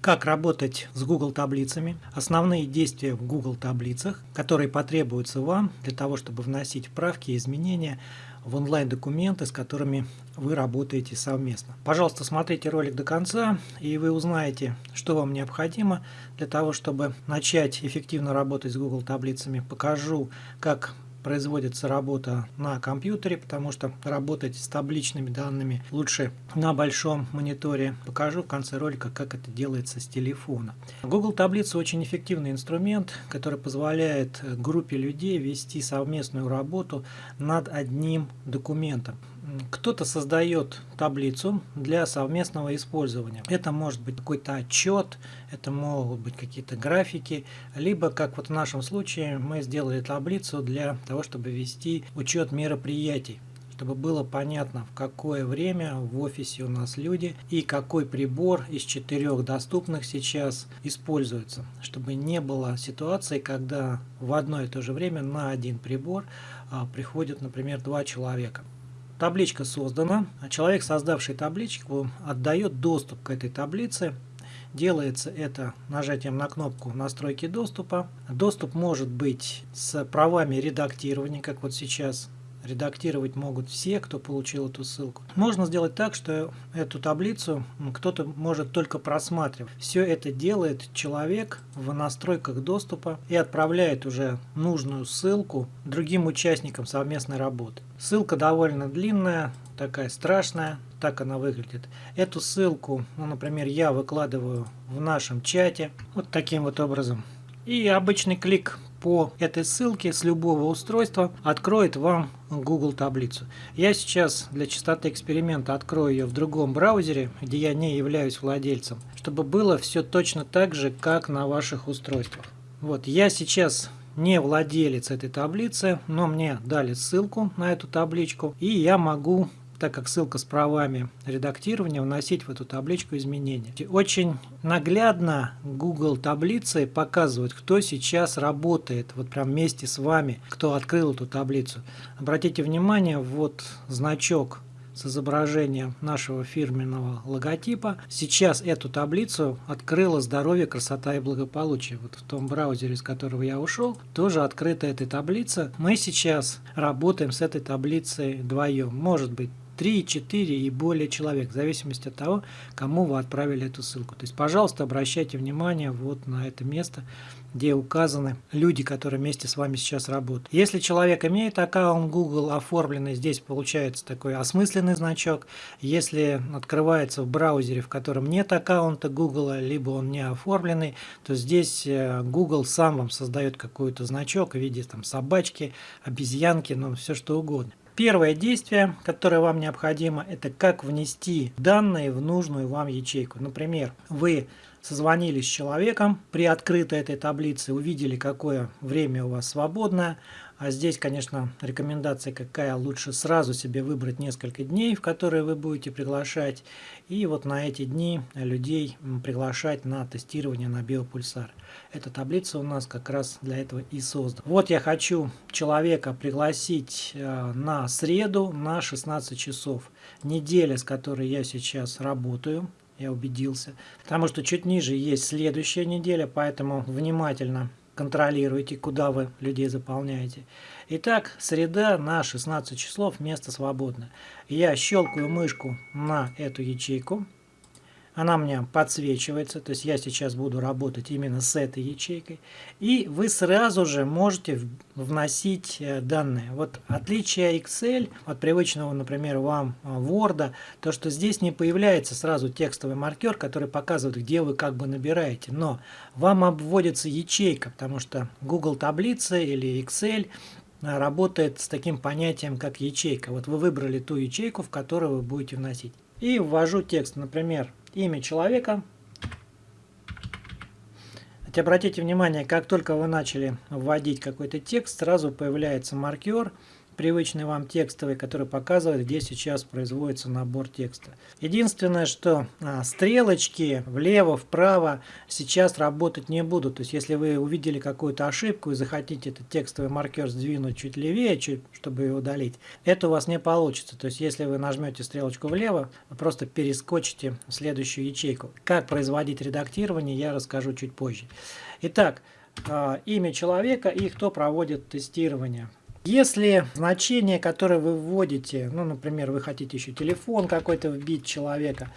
Как работать с Google таблицами, основные действия в Google таблицах, которые потребуются вам для того, чтобы вносить правки и изменения в онлайн-документы, с которыми вы работаете совместно. Пожалуйста, смотрите ролик до конца, и вы узнаете, что вам необходимо для того, чтобы начать эффективно работать с Google таблицами. Покажу, как производится работа на компьютере, потому что работать с табличными данными лучше на большом мониторе. Покажу в конце ролика, как это делается с телефона. Google таблица очень эффективный инструмент, который позволяет группе людей вести совместную работу над одним документом. Кто-то создает таблицу для совместного использования. Это может быть какой-то отчет, это могут быть какие-то графики, либо, как вот в нашем случае, мы сделали таблицу для того, чтобы вести учет мероприятий чтобы было понятно, в какое время в офисе у нас люди и какой прибор из четырех доступных сейчас используется, чтобы не было ситуации, когда в одно и то же время на один прибор а, приходят, например, два человека. Табличка создана, а человек, создавший табличку, отдает доступ к этой таблице. Делается это нажатием на кнопку настройки доступа. Доступ может быть с правами редактирования, как вот сейчас редактировать могут все, кто получил эту ссылку. Можно сделать так, что эту таблицу кто-то может только просматривать. Все это делает человек в настройках доступа и отправляет уже нужную ссылку другим участникам совместной работы. Ссылка довольно длинная, такая страшная, так она выглядит. Эту ссылку, ну, например, я выкладываю в нашем чате вот таким вот образом. И обычный клик по этой ссылке с любого устройства откроет вам Google таблицу. Я сейчас для чистоты эксперимента открою ее в другом браузере, где я не являюсь владельцем, чтобы было все точно так же, как на ваших устройствах. Вот, я сейчас не владелец этой таблицы, но мне дали ссылку на эту табличку, и я могу так как ссылка с правами редактирования, вносить в эту табличку изменения. Очень наглядно Google таблицы показывают, кто сейчас работает, вот прям вместе с вами, кто открыл эту таблицу. Обратите внимание, вот значок с изображением нашего фирменного логотипа. Сейчас эту таблицу открыла «Здоровье, красота и благополучие». Вот в том браузере, из которого я ушел, тоже открыта эта таблица. Мы сейчас работаем с этой таблицей вдвоем. Может быть, 3, 4 и более человек, в зависимости от того, кому вы отправили эту ссылку. То есть, пожалуйста, обращайте внимание вот на это место, где указаны люди, которые вместе с вами сейчас работают. Если человек имеет аккаунт Google оформленный, здесь получается такой осмысленный значок. Если открывается в браузере, в котором нет аккаунта Google, либо он не оформленный, то здесь э, Google сам вам создает какой-то значок в виде там, собачки, обезьянки, ну все что угодно. Первое действие, которое вам необходимо, это как внести данные в нужную вам ячейку. Например, вы созвонились с человеком, при открытой этой таблице увидели, какое время у вас свободное, а здесь, конечно, рекомендация какая, лучше сразу себе выбрать несколько дней, в которые вы будете приглашать, и вот на эти дни людей приглашать на тестирование на биопульсар. Эта таблица у нас как раз для этого и создана. Вот я хочу человека пригласить э, на среду на 16 часов. Неделя, с которой я сейчас работаю, я убедился. Потому что чуть ниже есть следующая неделя, поэтому внимательно контролируете, куда вы людей заполняете. Итак, среда на 16 числов, место свободно. Я щелкаю мышку на эту ячейку она мне подсвечивается, то есть я сейчас буду работать именно с этой ячейкой, и вы сразу же можете вносить э, данные. Вот отличие Excel от привычного, например, вам э, Word, то что здесь не появляется сразу текстовый маркер, который показывает, где вы как бы набираете, но вам обводится ячейка, потому что Google таблицы или Excel э, работает с таким понятием, как ячейка. Вот вы выбрали ту ячейку, в которую вы будете вносить. И ввожу текст, например, имя человека. Обратите внимание, как только вы начали вводить какой-то текст, сразу появляется маркер, привычный вам текстовый, который показывает, где сейчас производится набор текста. Единственное, что а, стрелочки влево, вправо сейчас работать не будут. То есть, если вы увидели какую-то ошибку и захотите этот текстовый маркер сдвинуть чуть левее, чуть, чтобы его удалить, это у вас не получится. То есть, если вы нажмете стрелочку влево, вы просто перескочите в следующую ячейку. Как производить редактирование, я расскажу чуть позже. Итак, а, имя человека и кто проводит тестирование. Если значение, которое вы вводите, ну, например, вы хотите еще телефон какой-то вбить человека,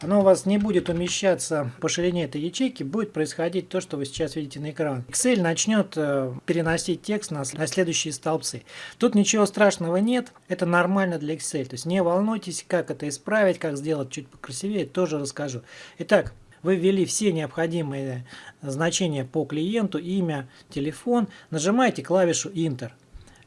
оно у вас не будет умещаться по ширине этой ячейки, будет происходить то, что вы сейчас видите на экране. Excel начнет э, переносить текст на, следующие столбцы. Тут ничего страшного нет, это нормально для Excel. То есть не волнуйтесь, как это исправить, как сделать чуть покрасивее, тоже расскажу. Итак, вы ввели все необходимые значения по клиенту, имя, телефон, нажимаете клавишу Enter.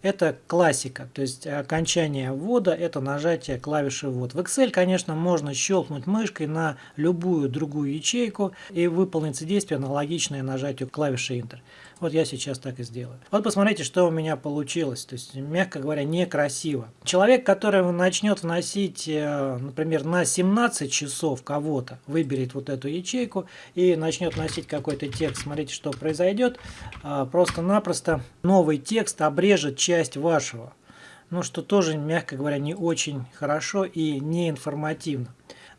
Это классика, то есть окончание ввода – это нажатие клавиши ввод. В Excel, конечно, можно щелкнуть мышкой на любую другую ячейку и выполнится действие аналогичное нажатию клавиши Enter. Вот я сейчас так и сделаю. Вот посмотрите, что у меня получилось. То есть, мягко говоря, некрасиво. Человек, который начнет вносить, э, например, на 17 часов кого-то, выберет вот эту ячейку и начнет вносить какой-то текст. Смотрите, что произойдет. А, просто-напросто новый текст обрежет часть вашего. Ну, что тоже, мягко говоря, не очень хорошо и не информативно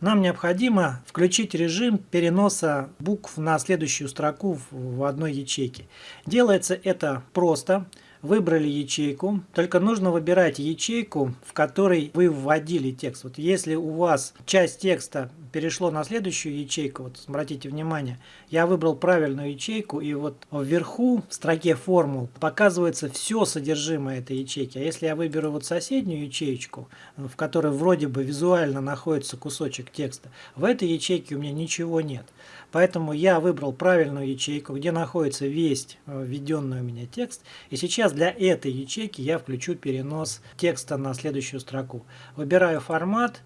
нам необходимо включить режим переноса букв на следующую строку в одной ячейке. Делается это просто выбрали ячейку, только нужно выбирать ячейку, в которой вы вводили текст. Вот если у вас часть текста перешло на следующую ячейку, вот обратите внимание, я выбрал правильную ячейку, и вот вверху в строке формул показывается все содержимое этой ячейки. А если я выберу вот соседнюю ячейку, в которой вроде бы визуально находится кусочек текста, в этой ячейке у меня ничего нет. Поэтому я выбрал правильную ячейку, где находится весь э, введенный у меня текст. И сейчас для этой ячейки я включу перенос текста на следующую строку. Выбираю формат,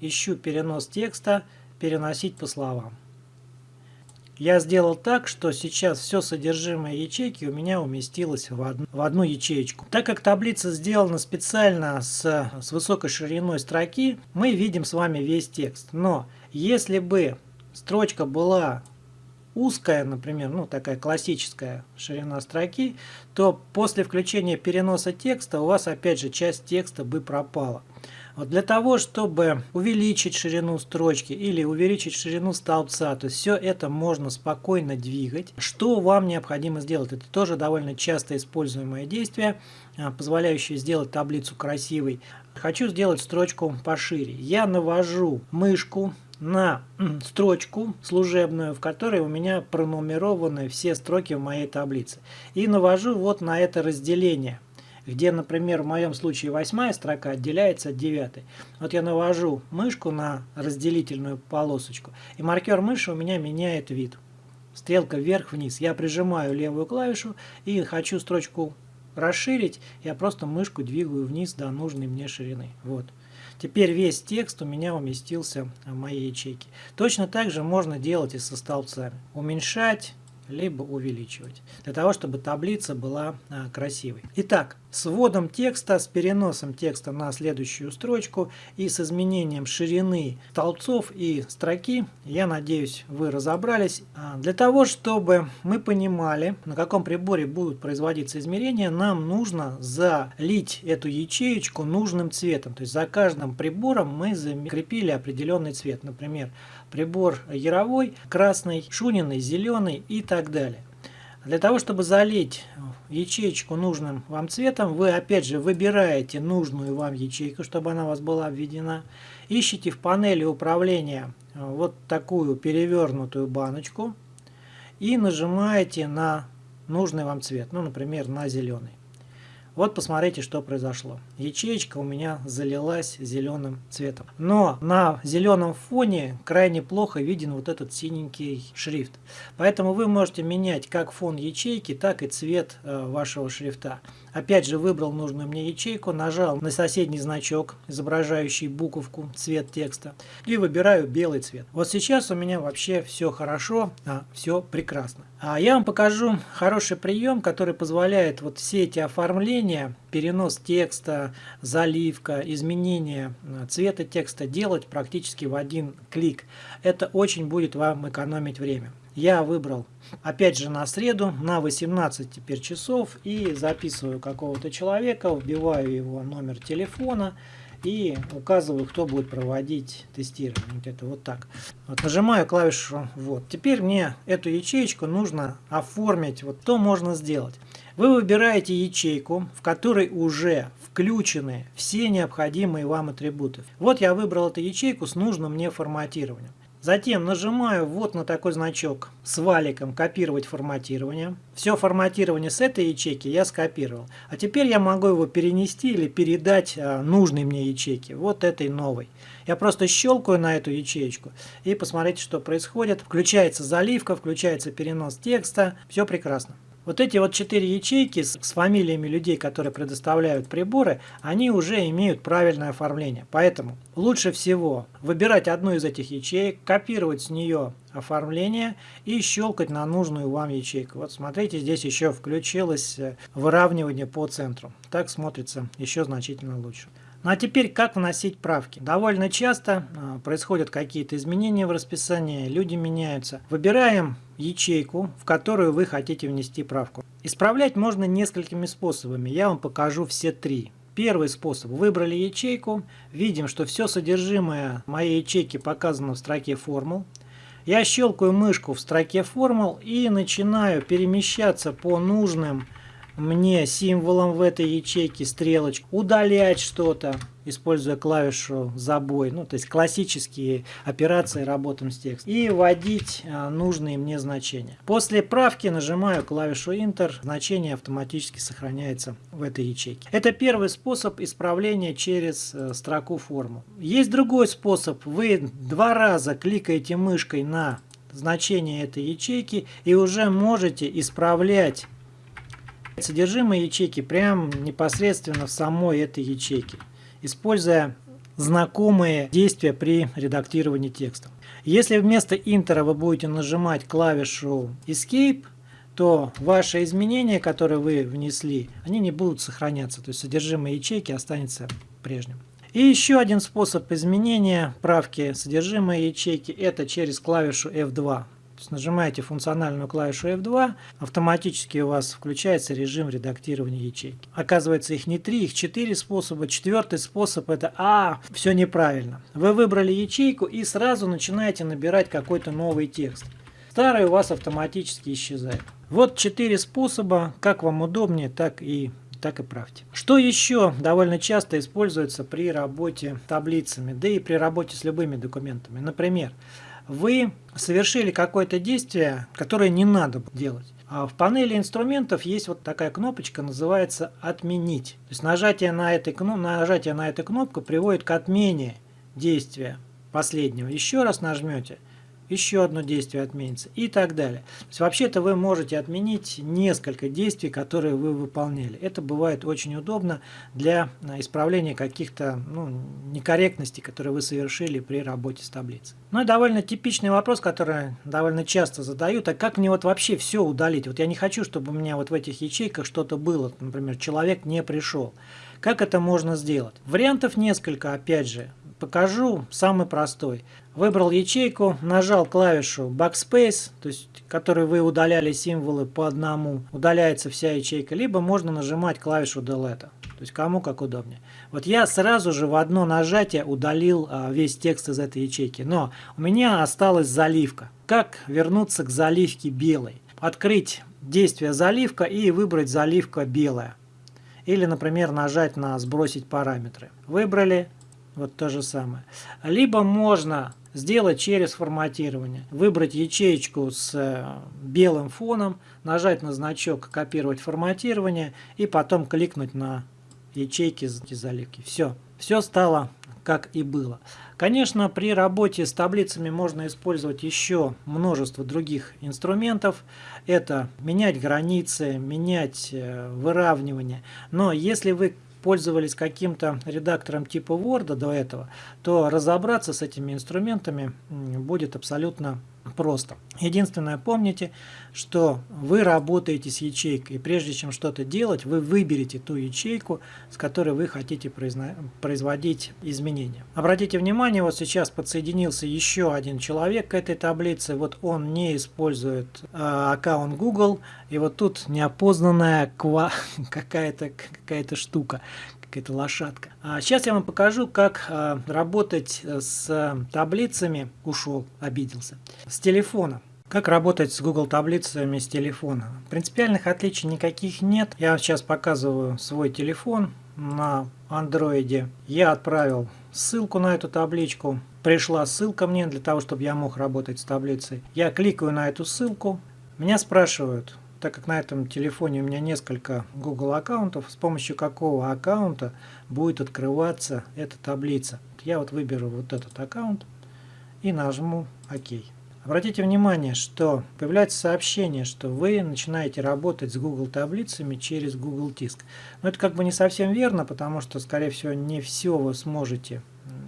ищу перенос текста, переносить по словам. Я сделал так, что сейчас все содержимое ячейки у меня уместилось в одну, в одну ячеечку. Так как таблица сделана специально с, с высокой шириной строки, мы видим с вами весь текст. Но если бы строчка была узкая, например, ну такая классическая ширина строки, то после включения переноса текста у вас опять же часть текста бы пропала. Вот для того, чтобы увеличить ширину строчки или увеличить ширину столбца, то есть все это можно спокойно двигать. Что вам необходимо сделать? Это тоже довольно часто используемое действие, а, позволяющее сделать таблицу красивой. Хочу сделать строчку пошире. Я навожу мышку на строчку служебную, в которой у меня пронумерованы все строки в моей таблице. И навожу вот на это разделение, где, например, в моем случае восьмая строка отделяется от девятой. Вот я навожу мышку на разделительную полосочку, и маркер мыши у меня меняет вид. Стрелка вверх-вниз. Я прижимаю левую клавишу и хочу строчку расширить, я просто мышку двигаю вниз до нужной мне ширины. Вот. Теперь весь текст у меня уместился в моей ячейке. Точно так же можно делать и со столбцами. Уменьшать, либо увеличивать, для того, чтобы таблица была а, красивой. Итак, с вводом текста, с переносом текста на следующую строчку и с изменением ширины столбцов и строки, я надеюсь, вы разобрались. А, для того, чтобы мы понимали, на каком приборе будут производиться измерения, нам нужно залить эту ячеечку нужным цветом. То есть за каждым прибором мы закрепили определенный цвет. Например, прибор яровой, красный, шуниный, зеленый и так далее. Для того, чтобы залить ячеечку нужным вам цветом, вы опять же выбираете нужную вам ячейку, чтобы она у вас была введена. Ищите в панели управления э, вот такую перевернутую баночку и нажимаете на нужный вам цвет, ну, например, на зеленый. Вот посмотрите, что произошло. Ячеечка у меня залилась зеленым цветом. Но на зеленом фоне крайне плохо виден вот этот синенький шрифт. Поэтому вы можете менять как фон ячейки, так и цвет э, вашего шрифта. Опять же выбрал нужную мне ячейку, нажал на соседний значок, изображающий буковку, цвет текста, и выбираю белый цвет. Вот сейчас у меня вообще все хорошо, а, все прекрасно. А я вам покажу хороший прием, который позволяет вот все эти оформления перенос текста, заливка, изменение э, цвета текста делать практически в один клик. Это очень будет вам экономить время. Я выбрал, опять же, на среду, на 18 теперь часов и записываю какого-то человека, вбиваю его номер телефона и указываю, кто будет проводить тестирование. Вот это вот так. Вот нажимаю клавишу «Вот». Теперь мне эту ячеечку нужно оформить. Вот что можно сделать. Вы выбираете ячейку, в которой уже включены все необходимые вам атрибуты. Вот я выбрал эту ячейку с нужным мне форматированием. Затем нажимаю вот на такой значок с валиком «Копировать форматирование». Все форматирование с этой ячейки я скопировал. А теперь я могу его перенести или передать а, нужной мне ячейке, вот этой новой. Я просто щелкаю на эту ячеечку и посмотрите, что происходит. Включается заливка, включается перенос текста. Все прекрасно. Вот эти вот четыре ячейки с, фамилиями людей, которые предоставляют приборы, они уже имеют правильное оформление. Поэтому лучше всего выбирать одну из этих ячеек, копировать с нее оформление и щелкать на нужную вам ячейку. Вот смотрите, здесь еще включилось э, выравнивание по центру. Так смотрится еще значительно лучше. Ну а теперь как вносить правки? Довольно часто э, происходят какие-то изменения в расписании, люди меняются. Выбираем ячейку, в которую вы хотите внести правку. Исправлять можно несколькими способами, я вам покажу все три. Первый способ. Выбрали ячейку, видим, что все содержимое моей ячейки показано в строке формул. Я щелкаю мышку в строке формул и начинаю перемещаться по нужным мне символом в этой ячейке стрелочку, удалять что-то, используя клавишу забой, ну то есть классические операции работаем с текстом, и вводить а, нужные мне значения. После правки нажимаю клавишу Enter, значение автоматически сохраняется в этой ячейке. Это первый способ исправления через э, строку форму. Есть другой способ, вы два раза кликаете мышкой на значение этой ячейки и уже можете исправлять Содержимое ячейки прям непосредственно в самой этой ячейке, используя знакомые действия при редактировании текста. Если вместо интера вы будете нажимать клавишу Escape, то ваши изменения, которые вы внесли, они не будут сохраняться, то есть содержимое ячейки останется прежним. И еще один способ изменения правки содержимое ячейки это через клавишу F2 есть нажимаете функциональную клавишу F2, автоматически у вас включается режим редактирования ячейки. Оказывается, их не три, их четыре способа. Четвертый способ это «А, все неправильно». Вы выбрали ячейку и сразу начинаете набирать какой-то новый текст. Старый у вас автоматически исчезает. Вот четыре способа, как вам удобнее, так и так и правьте. Что еще довольно часто используется при работе таблицами, да и при работе с любыми документами. Например, вы совершили какое-то действие, которое не надо делать. А в панели инструментов есть вот такая кнопочка, называется «Отменить». То есть нажатие на, этой, нажатие на эту кнопку приводит к отмене действия последнего. Еще раз нажмете – еще одно действие отменится и так далее. То есть вообще-то вы можете отменить несколько действий, которые вы выполняли. Это бывает очень удобно для э, исправления каких-то ну, некорректностей, которые вы совершили при работе с таблицей. Ну и довольно типичный вопрос, который довольно часто задают, а как мне вот вообще все удалить? Вот я не хочу, чтобы у меня вот в этих ячейках что-то было, например, человек не пришел. Как это можно сделать? Вариантов несколько, опять же. Покажу самый простой. Выбрал ячейку, нажал клавишу Backspace, то есть, которой вы удаляли символы по одному, удаляется вся ячейка, либо можно нажимать клавишу Delete, то есть кому как удобнее. Вот я сразу же в одно нажатие удалил а, весь текст из этой ячейки, но у меня осталась заливка. Как вернуться к заливке белой? Открыть действие заливка и выбрать заливка белая. Или, например, нажать на «Сбросить параметры». Выбрали, вот то же самое. Либо можно сделать через форматирование. Выбрать ячеечку с э, белым фоном, нажать на значок «Копировать форматирование» и потом кликнуть на ячейки заливки. Все. Все стало как и было. Конечно, при работе с таблицами можно использовать еще множество других инструментов. Это менять границы, менять э, выравнивание. Но если вы пользовались каким-то редактором типа Word до этого, то разобраться с этими инструментами будет абсолютно просто. Единственное, помните, что вы работаете с ячейкой, и прежде чем что-то делать, вы выберете ту ячейку, с которой вы хотите производить изменения. Обратите внимание, вот сейчас подсоединился еще один человек к этой таблице, вот он не использует э, аккаунт Google, и вот тут неопознанная какая-то какая, штука, какая-то лошадка. А сейчас я вам покажу, как а, работать с таблицами, ушел, обиделся, с телефона. Как работать с Google таблицами с телефона? Принципиальных отличий никаких нет. Я сейчас показываю свой телефон на андроиде. Я отправил ссылку на эту табличку. Пришла ссылка мне для того, чтобы я мог работать с таблицей. Я кликаю на эту ссылку. Меня спрашивают, так как на этом телефоне у меня несколько Google аккаунтов, с помощью какого аккаунта будет открываться эта таблица. Я вот выберу вот этот аккаунт и нажму ОК. Обратите внимание, что появляется сообщение, что вы начинаете работать с Google таблицами через Google Диск. Но это как бы не совсем верно, потому что, скорее всего, не все вы сможете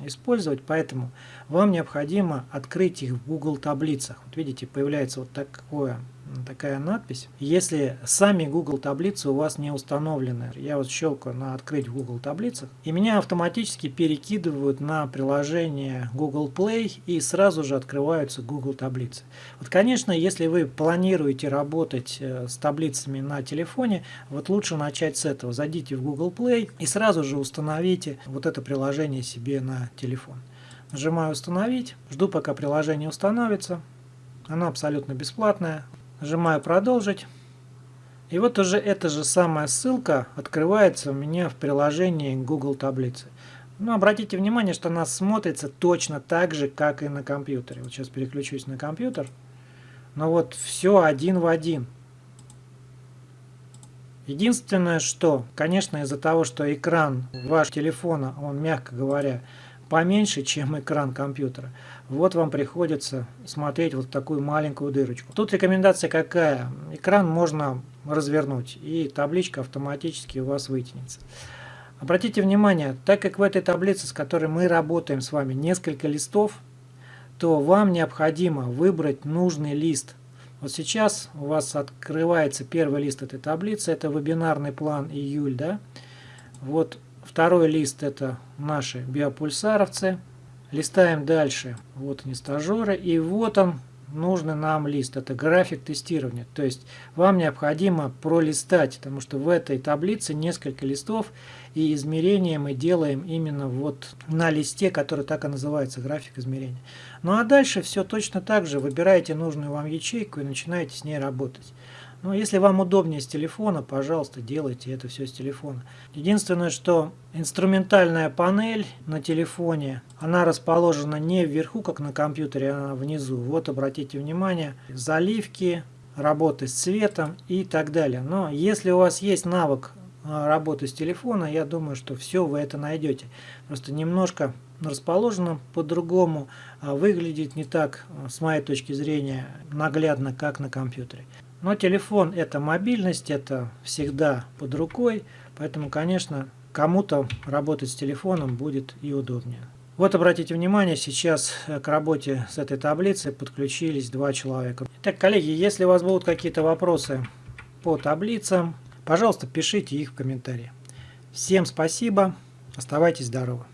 использовать, поэтому вам необходимо открыть их в Google таблицах. Вот видите, появляется вот такое такая надпись. Если сами Google таблицы у вас не установлены, я вот щелкаю на открыть в Google таблицах, и меня автоматически перекидывают на приложение Google Play и сразу же открываются Google таблицы. Вот, конечно, если вы планируете работать э, с таблицами на телефоне, вот лучше начать с этого. Зайдите в Google Play и сразу же установите вот это приложение себе на телефон. Нажимаю «Установить», жду пока приложение установится. Оно абсолютно бесплатное. Нажимаю «Продолжить». И вот уже эта же самая ссылка открывается у меня в приложении Google Таблицы. Но ну, обратите внимание, что она смотрится точно так же, как и на компьютере. Вот сейчас переключусь на компьютер. Но вот все один в один. Единственное, что, конечно, из-за того, что экран вашего телефона, он, мягко говоря, поменьше, чем экран компьютера. Вот вам приходится смотреть вот такую маленькую дырочку. Тут рекомендация какая? Экран можно развернуть, и табличка автоматически у вас вытянется. Обратите внимание, так как в этой таблице, с которой мы работаем с вами, несколько листов, то вам необходимо выбрать нужный лист. Вот сейчас у вас открывается первый лист этой таблицы, это вебинарный план июль, да? Вот Второй лист это наши биопульсаровцы. Листаем дальше. Вот они стажеры. И вот он, нужный нам лист. Это график тестирования. То есть вам необходимо пролистать, потому что в этой таблице несколько листов. И измерения мы делаем именно вот на листе, который так и называется, график измерения. Ну а дальше все точно так же. Выбираете нужную вам ячейку и начинаете с ней работать. Но ну, если вам удобнее с телефона, пожалуйста, делайте это все с телефона. Единственное, что инструментальная панель на телефоне, она расположена не вверху, как на компьютере, а внизу. Вот обратите внимание, заливки, работы с цветом и так далее. Но если у вас есть навык а, работы с телефона, я думаю, что все вы это найдете. Просто немножко расположено по-другому, а выглядит не так, с моей точки зрения, наглядно, как на компьютере. Но телефон это мобильность, это всегда под рукой, поэтому, конечно, кому-то работать с телефоном будет и удобнее. Вот обратите внимание, сейчас к работе с этой таблицей подключились два человека. Итак, коллеги, если у вас будут какие-то вопросы по таблицам, пожалуйста, пишите их в комментарии. Всем спасибо, оставайтесь здоровы.